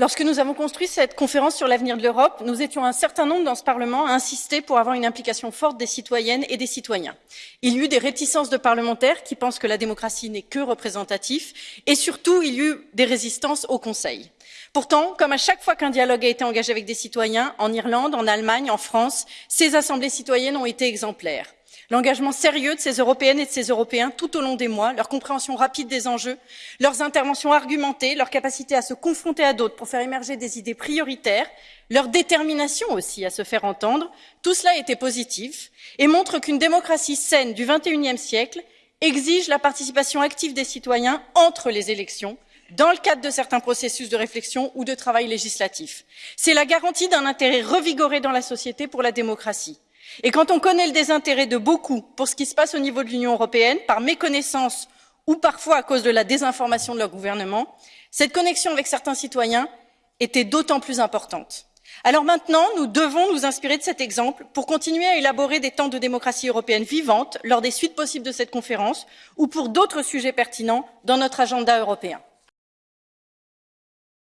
Lorsque nous avons construit cette conférence sur l'avenir de l'Europe, nous étions un certain nombre dans ce Parlement à insister pour avoir une implication forte des citoyennes et des citoyens. Il y eut des réticences de parlementaires qui pensent que la démocratie n'est que représentatif et surtout il y eut des résistances au Conseil. Pourtant, comme à chaque fois qu'un dialogue a été engagé avec des citoyens, en Irlande, en Allemagne, en France, ces assemblées citoyennes ont été exemplaires. L'engagement sérieux de ces Européennes et de ces Européens tout au long des mois, leur compréhension rapide des enjeux, leurs interventions argumentées, leur capacité à se confronter à d'autres pour faire émerger des idées prioritaires, leur détermination aussi à se faire entendre, tout cela était positif et montre qu'une démocratie saine du XXIe siècle exige la participation active des citoyens entre les élections, dans le cadre de certains processus de réflexion ou de travail législatif. C'est la garantie d'un intérêt revigoré dans la société pour la démocratie. Et quand on connaît le désintérêt de beaucoup pour ce qui se passe au niveau de l'Union européenne, par méconnaissance ou parfois à cause de la désinformation de leur gouvernement, cette connexion avec certains citoyens était d'autant plus importante. Alors maintenant, nous devons nous inspirer de cet exemple pour continuer à élaborer des temps de démocratie européenne vivante lors des suites possibles de cette conférence ou pour d'autres sujets pertinents dans notre agenda européen.